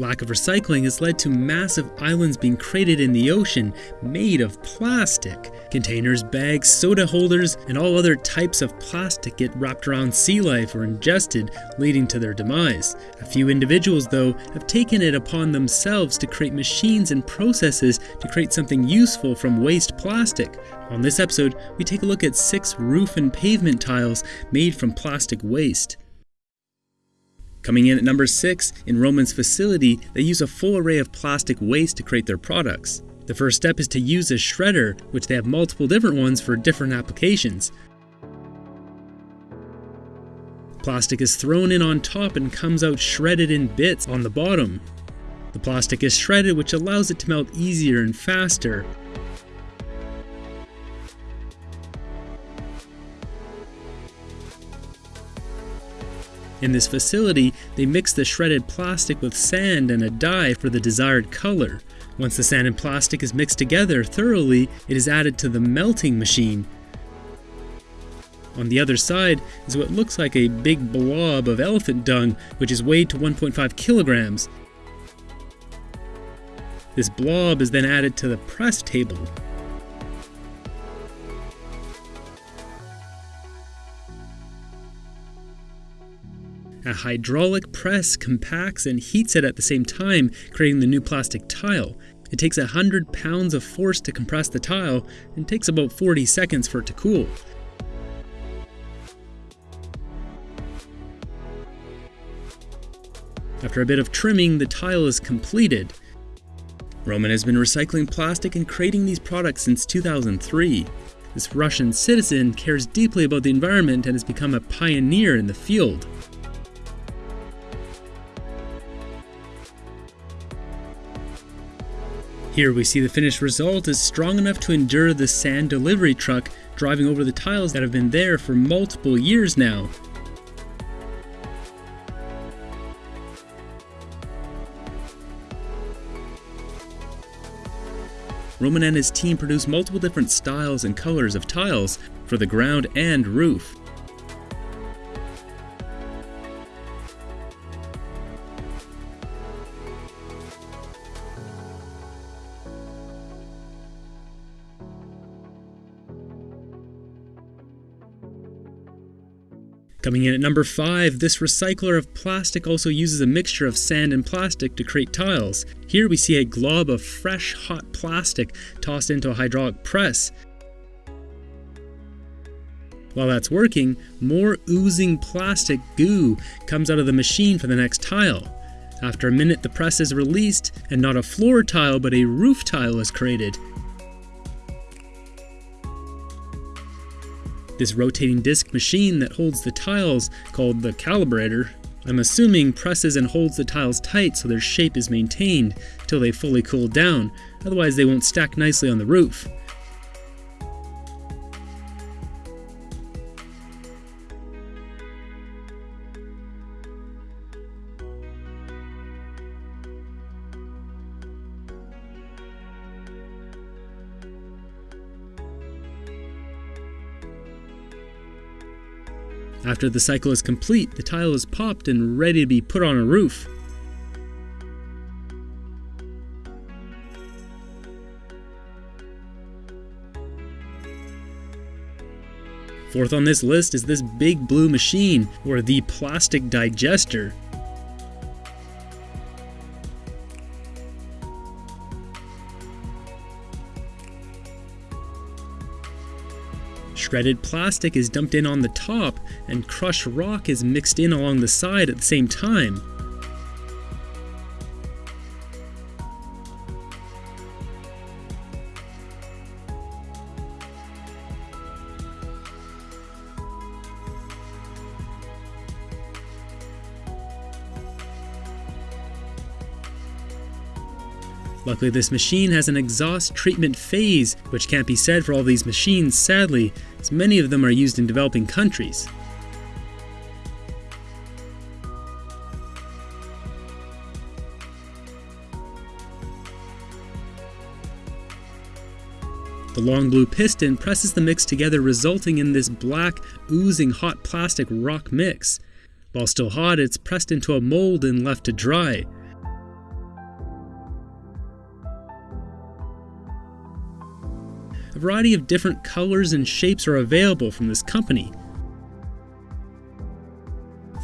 Lack of recycling has led to massive islands being created in the ocean made of plastic. Containers, bags, soda holders, and all other types of plastic get wrapped around sea life or ingested, leading to their demise. A few individuals, though, have taken it upon themselves to create machines and processes to create something useful from waste plastic. On this episode, we take a look at six roof and pavement tiles made from plastic waste. Coming in at number 6, in Roman's facility, they use a full array of plastic waste to create their products. The first step is to use a shredder, which they have multiple different ones for different applications. Plastic is thrown in on top and comes out shredded in bits on the bottom. The plastic is shredded which allows it to melt easier and faster. In this facility, they mix the shredded plastic with sand and a dye for the desired color. Once the sand and plastic is mixed together thoroughly, it is added to the melting machine. On the other side is what looks like a big blob of elephant dung, which is weighed to 1.5 kilograms. This blob is then added to the press table. A hydraulic press compacts and heats it at the same time, creating the new plastic tile. It takes 100 pounds of force to compress the tile and takes about 40 seconds for it to cool. After a bit of trimming, the tile is completed. Roman has been recycling plastic and creating these products since 2003. This Russian citizen cares deeply about the environment and has become a pioneer in the field. Here we see the finished result is strong enough to endure the sand delivery truck driving over the tiles that have been there for multiple years now. Roman and his team produce multiple different styles and colors of tiles for the ground and roof. Coming in at number 5, this recycler of plastic also uses a mixture of sand and plastic to create tiles. Here we see a glob of fresh hot plastic tossed into a hydraulic press. While that's working, more oozing plastic goo comes out of the machine for the next tile. After a minute the press is released and not a floor tile but a roof tile is created. This rotating disc machine that holds the tiles, called the calibrator, I'm assuming presses and holds the tiles tight so their shape is maintained till they fully cool down, otherwise they won't stack nicely on the roof. After the cycle is complete, the tile is popped and ready to be put on a roof. Fourth on this list is this big blue machine, or the plastic digester. Shredded plastic is dumped in on the top, and crushed rock is mixed in along the side at the same time. Luckily this machine has an exhaust treatment phase, which can't be said for all these machines sadly, as many of them are used in developing countries. The long blue piston presses the mix together resulting in this black, oozing hot plastic rock mix. While still hot, it's pressed into a mold and left to dry. A variety of different colors and shapes are available from this company.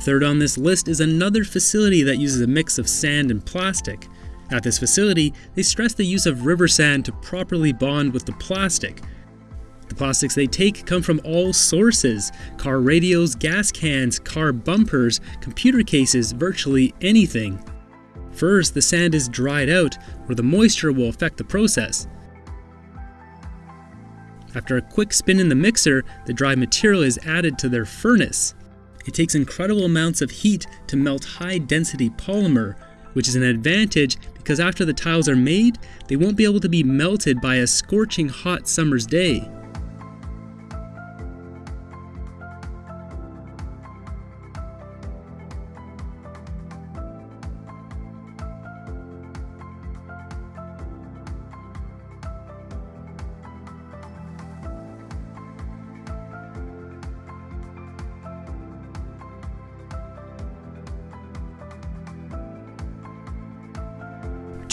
Third on this list is another facility that uses a mix of sand and plastic. At this facility, they stress the use of river sand to properly bond with the plastic. The plastics they take come from all sources car radios, gas cans, car bumpers, computer cases, virtually anything. First, the sand is dried out, where the moisture will affect the process. After a quick spin in the mixer, the dry material is added to their furnace. It takes incredible amounts of heat to melt high density polymer, which is an advantage because after the tiles are made, they won't be able to be melted by a scorching hot summer's day.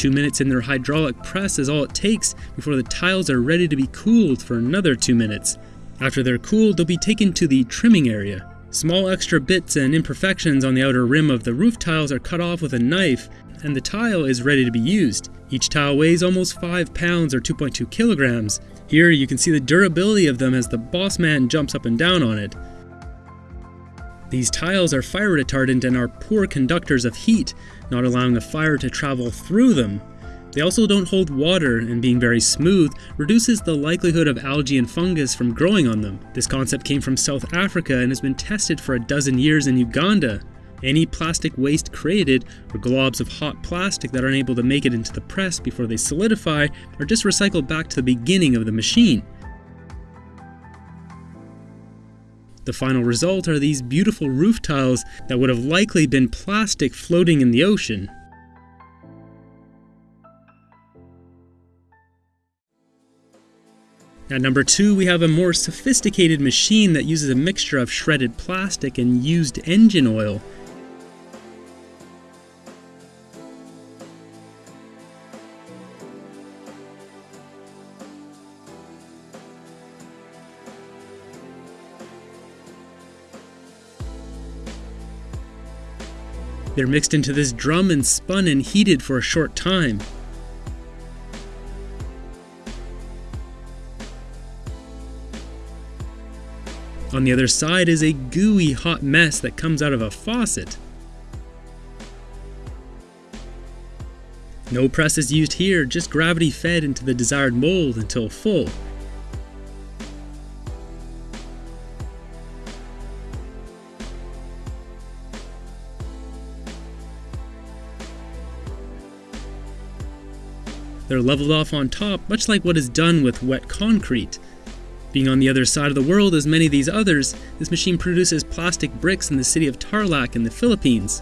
Two minutes in their hydraulic press is all it takes before the tiles are ready to be cooled for another two minutes. After they're cooled, they'll be taken to the trimming area. Small extra bits and imperfections on the outer rim of the roof tiles are cut off with a knife, and the tile is ready to be used. Each tile weighs almost 5 pounds or 2.2 kilograms. Here you can see the durability of them as the boss man jumps up and down on it. These tiles are fire retardant and are poor conductors of heat, not allowing the fire to travel through them. They also don't hold water, and being very smooth reduces the likelihood of algae and fungus from growing on them. This concept came from South Africa and has been tested for a dozen years in Uganda. Any plastic waste created, or globs of hot plastic that aren't able to make it into the press before they solidify, are just recycled back to the beginning of the machine. The final result are these beautiful roof tiles that would have likely been plastic floating in the ocean. At number 2 we have a more sophisticated machine that uses a mixture of shredded plastic and used engine oil. They're mixed into this drum and spun and heated for a short time. On the other side is a gooey hot mess that comes out of a faucet. No press is used here, just gravity fed into the desired mold until full. They're leveled off on top, much like what is done with wet concrete. Being on the other side of the world as many of these others, this machine produces plastic bricks in the city of Tarlac in the Philippines.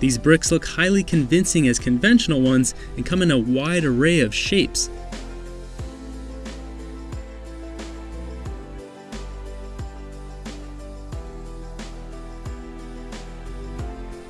These bricks look highly convincing as conventional ones and come in a wide array of shapes.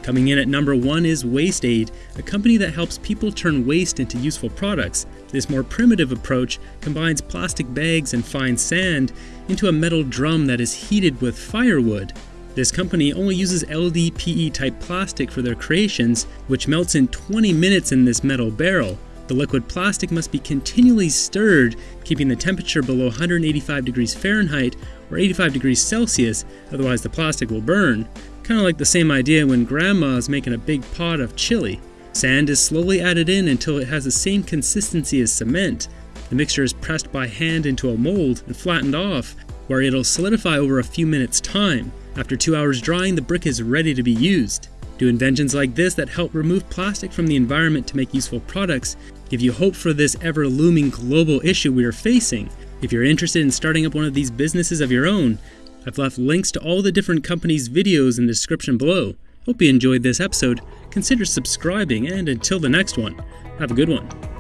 Coming in at number one is Waste Aid, a company that helps people turn waste into useful products. This more primitive approach combines plastic bags and fine sand into a metal drum that is heated with firewood. This company only uses LDPE type plastic for their creations, which melts in 20 minutes in this metal barrel. The liquid plastic must be continually stirred, keeping the temperature below 185 degrees Fahrenheit or 85 degrees Celsius, otherwise the plastic will burn. Kind of like the same idea when grandma is making a big pot of chili. Sand is slowly added in until it has the same consistency as cement. The mixture is pressed by hand into a mold and flattened off, where it'll solidify over a few minutes time. After two hours drying, the brick is ready to be used. Do inventions like this that help remove plastic from the environment to make useful products give you hope for this ever looming global issue we are facing. If you're interested in starting up one of these businesses of your own, I've left links to all the different companies' videos in the description below. Hope you enjoyed this episode. Consider subscribing, and until the next one, have a good one.